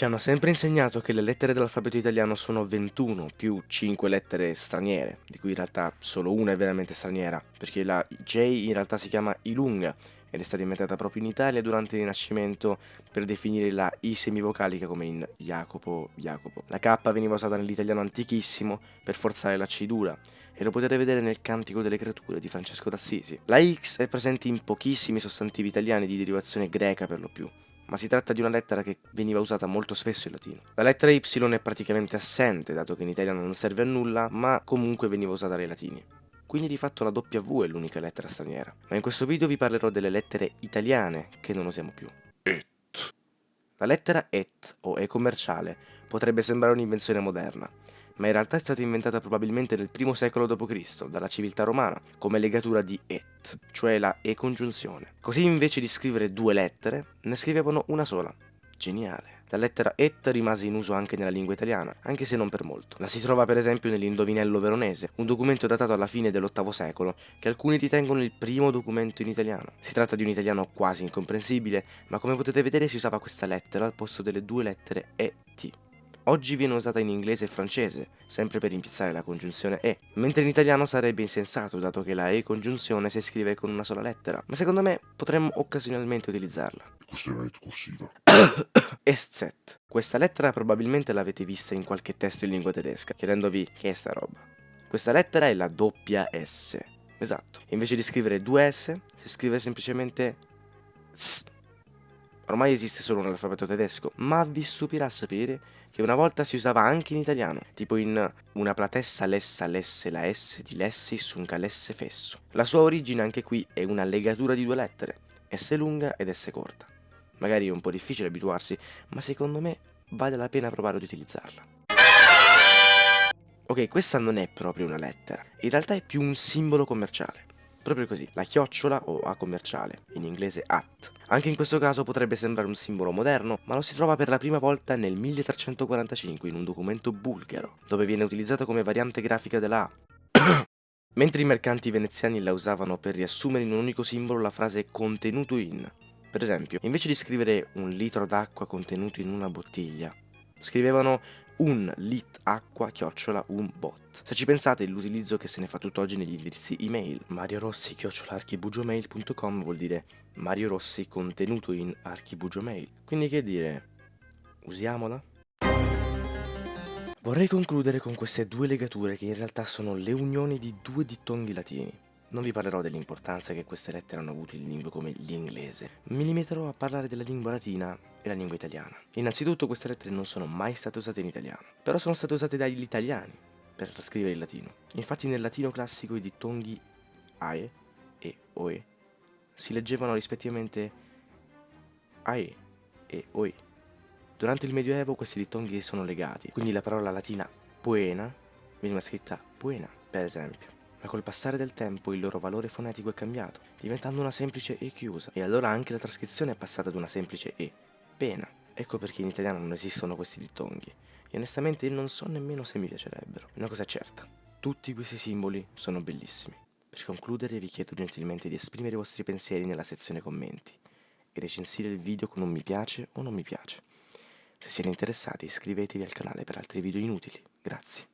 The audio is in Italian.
Ci hanno sempre insegnato che le lettere dell'alfabeto italiano sono 21 più 5 lettere straniere, di cui in realtà solo una è veramente straniera, perché la J in realtà si chiama Ilunga ed è stata inventata proprio in Italia durante il Rinascimento per definire la I semivocalica come in Jacopo, Jacopo. La K veniva usata nell'italiano antichissimo per forzare la C dura e lo potete vedere nel Cantico delle Creature di Francesco d'Assisi. La X è presente in pochissimi sostantivi italiani di derivazione greca per lo più, ma si tratta di una lettera che veniva usata molto spesso in latino. La lettera Y è praticamente assente, dato che in italiano non serve a nulla, ma comunque veniva usata dai latini. Quindi di fatto la W è l'unica lettera straniera. Ma in questo video vi parlerò delle lettere italiane che non usiamo più. Et. La lettera et, o e commerciale, potrebbe sembrare un'invenzione moderna, ma in realtà è stata inventata probabilmente nel I secolo d.C. dalla civiltà romana, come legatura di et, cioè la e-congiunzione. Così invece di scrivere due lettere, ne scrivevano una sola. Geniale. La lettera et rimase in uso anche nella lingua italiana, anche se non per molto. La si trova per esempio nell'Indovinello veronese, un documento datato alla fine dell'VIII secolo, che alcuni ritengono il primo documento in italiano. Si tratta di un italiano quasi incomprensibile, ma come potete vedere si usava questa lettera al posto delle due lettere e t. Oggi viene usata in inglese e francese, sempre per impiazzare la congiunzione e, mentre in italiano sarebbe insensato dato che la e congiunzione si scrive con una sola lettera, ma secondo me potremmo occasionalmente utilizzarla. Questa è una corsiva. Estzet. Questa lettera probabilmente l'avete vista in qualche testo in lingua tedesca, chiedendovi che è sta roba. Questa lettera è la doppia S. Esatto. Invece di scrivere due S, si scrive semplicemente S. Ormai esiste solo nell'alfabeto tedesco, ma vi stupirà sapere che una volta si usava anche in italiano, tipo in una platessa lessa lesse la S di lessi sunca lesse fesso. La sua origine anche qui è una legatura di due lettere, S lunga ed S corta. Magari è un po' difficile abituarsi, ma secondo me vale la pena provare ad utilizzarla. Ok, questa non è proprio una lettera, in realtà è più un simbolo commerciale. Proprio così, la chiocciola o A commerciale, in inglese at. Anche in questo caso potrebbe sembrare un simbolo moderno, ma lo si trova per la prima volta nel 1345 in un documento bulgaro, dove viene utilizzata come variante grafica della A. Mentre i mercanti veneziani la usavano per riassumere in un unico simbolo la frase contenuto in. Per esempio, invece di scrivere un litro d'acqua contenuto in una bottiglia, scrivevano un lit acqua chiocciola un bot. Se ci pensate l'utilizzo che se ne fa tutt'oggi negli indirizzi email Mario Rossi chiocciolaarchibugiomail.com vuol dire Mario Rossi contenuto in archibugiomail. Quindi che dire, usiamola? Vorrei concludere con queste due legature che in realtà sono le unioni di due dittonghi latini. Non vi parlerò dell'importanza che queste lettere hanno avuto in lingue come l'inglese, mi limiterò a parlare della lingua latina e la lingua italiana. Innanzitutto queste lettere non sono mai state usate in italiano, però sono state usate dagli italiani per scrivere il latino. Infatti nel latino classico i dittonghi AE e OE si leggevano rispettivamente AE e OE. Durante il Medioevo questi dittonghi sono legati, quindi la parola latina poena veniva scritta poena, per esempio ma col passare del tempo il loro valore fonetico è cambiato, diventando una semplice E chiusa, e allora anche la trascrizione è passata ad una semplice E, pena. Ecco perché in italiano non esistono questi dittonghi, e onestamente non so nemmeno se mi piacerebbero. Una cosa è certa, tutti questi simboli sono bellissimi. Per concludere vi chiedo gentilmente di esprimere i vostri pensieri nella sezione commenti e recensire il video con un mi piace o non mi piace. Se siete interessati iscrivetevi al canale per altri video inutili. Grazie.